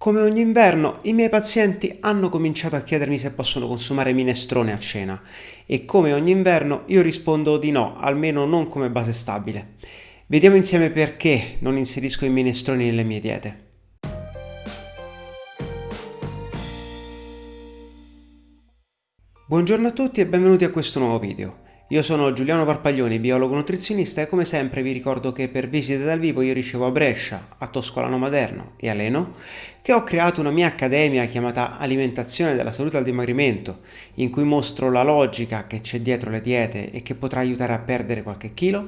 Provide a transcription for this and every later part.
Come ogni inverno, i miei pazienti hanno cominciato a chiedermi se possono consumare minestrone a cena e come ogni inverno io rispondo di no, almeno non come base stabile. Vediamo insieme perché non inserisco i minestroni nelle mie diete. Buongiorno a tutti e benvenuti a questo nuovo video. Io sono Giuliano Parpaglioni, biologo nutrizionista e come sempre vi ricordo che per visite dal vivo io ricevo a Brescia, a Toscolano Maderno e a Leno, che ho creato una mia accademia chiamata Alimentazione della Salute al Dimagrimento, in cui mostro la logica che c'è dietro le diete e che potrà aiutare a perdere qualche chilo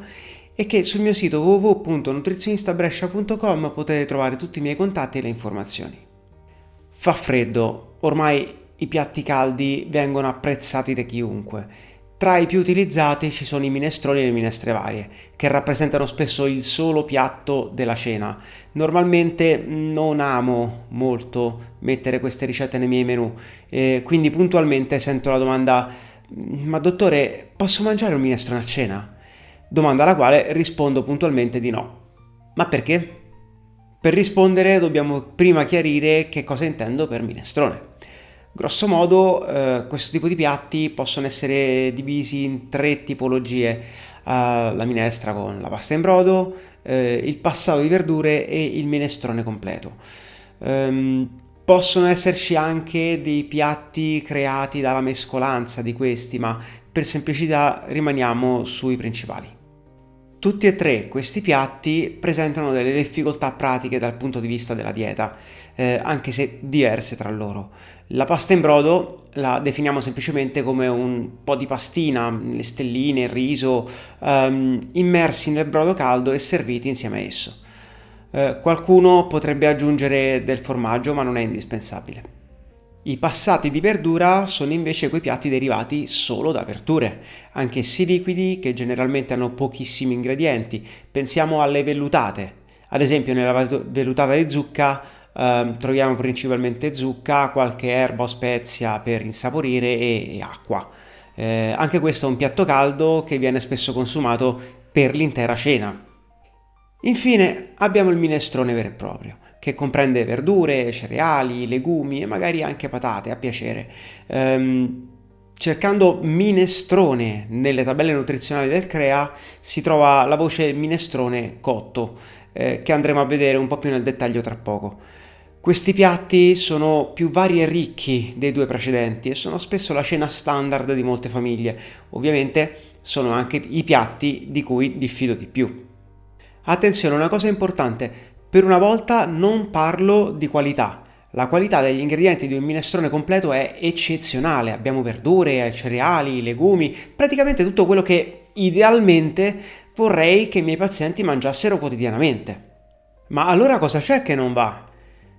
e che sul mio sito www.nutrizionistabrescia.com potete trovare tutti i miei contatti e le informazioni. Fa freddo, ormai i piatti caldi vengono apprezzati da chiunque tra i più utilizzati ci sono i minestroni e le minestre varie, che rappresentano spesso il solo piatto della cena. Normalmente non amo molto mettere queste ricette nei miei menù, eh, quindi puntualmente sento la domanda ma dottore, posso mangiare un minestrone a cena? Domanda alla quale rispondo puntualmente di no. Ma perché? Per rispondere dobbiamo prima chiarire che cosa intendo per minestrone. Grosso modo eh, questo tipo di piatti possono essere divisi in tre tipologie, uh, la minestra con la pasta in brodo, eh, il passato di verdure e il minestrone completo. Um, possono esserci anche dei piatti creati dalla mescolanza di questi, ma per semplicità rimaniamo sui principali. Tutti e tre questi piatti presentano delle difficoltà pratiche dal punto di vista della dieta, eh, anche se diverse tra loro. La pasta in brodo la definiamo semplicemente come un po' di pastina, le stelline, il riso, ehm, immersi nel brodo caldo e serviti insieme a esso. Eh, qualcuno potrebbe aggiungere del formaggio, ma non è indispensabile. I passati di verdura sono invece quei piatti derivati solo da verdure, anch'essi liquidi che generalmente hanno pochissimi ingredienti. Pensiamo alle vellutate. Ad esempio nella vellutata di zucca eh, troviamo principalmente zucca, qualche erba o spezia per insaporire e, e acqua. Eh, anche questo è un piatto caldo che viene spesso consumato per l'intera cena. Infine abbiamo il minestrone vero e proprio che comprende verdure, cereali, legumi e magari anche patate a piacere. Um, cercando minestrone nelle tabelle nutrizionali del CREA si trova la voce minestrone cotto, eh, che andremo a vedere un po' più nel dettaglio tra poco. Questi piatti sono più vari e ricchi dei due precedenti e sono spesso la cena standard di molte famiglie. Ovviamente sono anche i piatti di cui diffido di più. Attenzione, una cosa importante, per una volta non parlo di qualità. La qualità degli ingredienti di un minestrone completo è eccezionale. Abbiamo verdure, cereali, legumi, praticamente tutto quello che idealmente vorrei che i miei pazienti mangiassero quotidianamente. Ma allora cosa c'è che non va?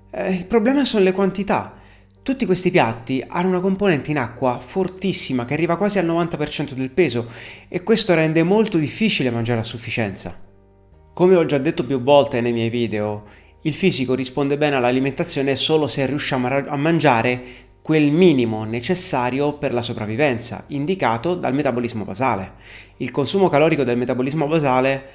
Eh, il problema sono le quantità. Tutti questi piatti hanno una componente in acqua fortissima che arriva quasi al 90% del peso e questo rende molto difficile mangiare a sufficienza. Come ho già detto più volte nei miei video, il fisico risponde bene all'alimentazione solo se riusciamo a mangiare quel minimo necessario per la sopravvivenza, indicato dal metabolismo basale. Il consumo calorico del metabolismo basale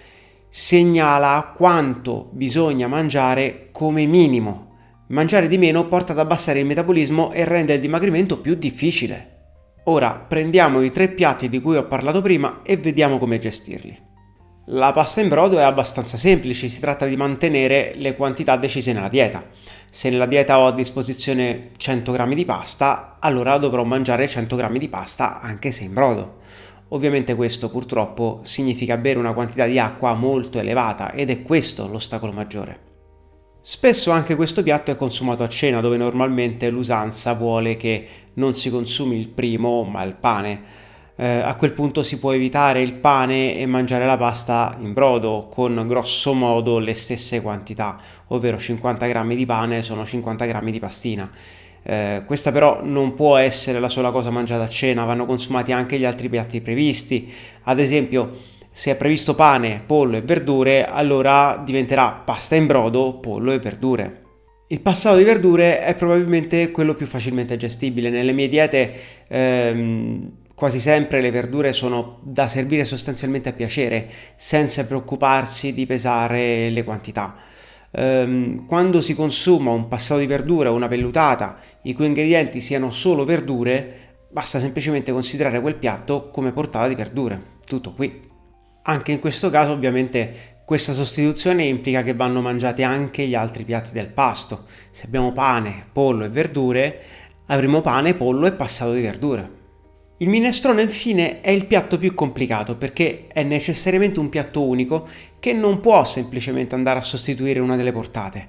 segnala quanto bisogna mangiare come minimo. Mangiare di meno porta ad abbassare il metabolismo e rende il dimagrimento più difficile. Ora prendiamo i tre piatti di cui ho parlato prima e vediamo come gestirli. La pasta in brodo è abbastanza semplice, si tratta di mantenere le quantità decise nella dieta. Se nella dieta ho a disposizione 100 g di pasta, allora dovrò mangiare 100 g di pasta anche se in brodo. Ovviamente questo purtroppo significa bere una quantità di acqua molto elevata ed è questo l'ostacolo maggiore. Spesso anche questo piatto è consumato a cena dove normalmente l'usanza vuole che non si consumi il primo ma il pane eh, a quel punto si può evitare il pane e mangiare la pasta in brodo con grosso modo le stesse quantità, ovvero 50 grammi di pane sono 50 grammi di pastina. Eh, questa però non può essere la sola cosa mangiata a cena, vanno consumati anche gli altri piatti previsti. Ad esempio, se è previsto pane, pollo e verdure, allora diventerà pasta in brodo, pollo e verdure. Il passato di verdure è probabilmente quello più facilmente gestibile. Nelle mie diete ehm, quasi sempre le verdure sono da servire sostanzialmente a piacere, senza preoccuparsi di pesare le quantità. ehm, quando si consuma un passato di verdura o una vellutata i cui ingredienti siano solo verdure, basta semplicemente considerare quel piatto come portata di verdure. Tutto qui. Anche in questo caso ovviamente questa sostituzione implica che vanno mangiati anche gli altri piatti del pasto. Se abbiamo pane, pollo e verdure, avremo pane, pollo e passato di verdure. Il minestrone infine è il piatto più complicato perché è necessariamente un piatto unico che non può semplicemente andare a sostituire una delle portate.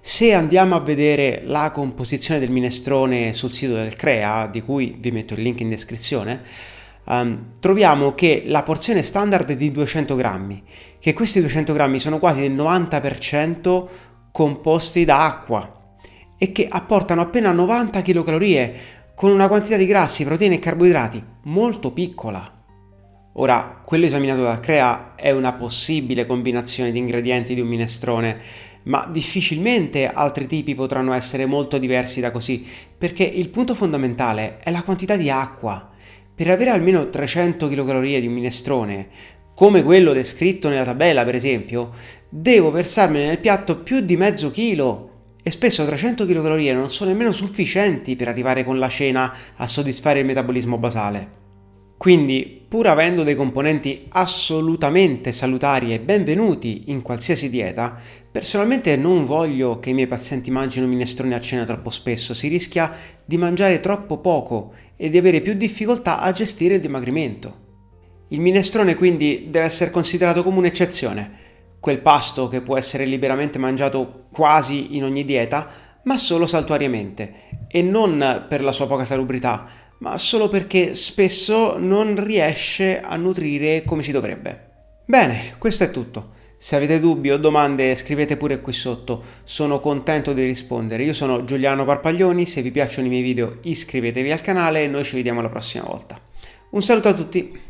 Se andiamo a vedere la composizione del minestrone sul sito del CREA, di cui vi metto il link in descrizione, um, troviamo che la porzione standard è di 200 grammi, che questi 200 grammi sono quasi del 90% composti da acqua e che apportano appena 90 kcal con una quantità di grassi, proteine e carboidrati molto piccola. Ora, quello esaminato dal CREA è una possibile combinazione di ingredienti di un minestrone, ma difficilmente altri tipi potranno essere molto diversi da così, perché il punto fondamentale è la quantità di acqua. Per avere almeno 300 kcal di un minestrone, come quello descritto nella tabella per esempio, devo versarmene nel piatto più di mezzo chilo e spesso 300 kcal non sono nemmeno sufficienti per arrivare con la cena a soddisfare il metabolismo basale. Quindi, pur avendo dei componenti assolutamente salutari e benvenuti in qualsiasi dieta, personalmente non voglio che i miei pazienti mangino minestrone a cena troppo spesso, si rischia di mangiare troppo poco e di avere più difficoltà a gestire il dimagrimento. Il minestrone quindi deve essere considerato come un'eccezione, quel pasto che può essere liberamente mangiato quasi in ogni dieta, ma solo saltuariamente, e non per la sua poca salubrità, ma solo perché spesso non riesce a nutrire come si dovrebbe. Bene, questo è tutto. Se avete dubbi o domande scrivete pure qui sotto, sono contento di rispondere. Io sono Giuliano Parpaglioni, se vi piacciono i miei video iscrivetevi al canale e noi ci vediamo la prossima volta. Un saluto a tutti!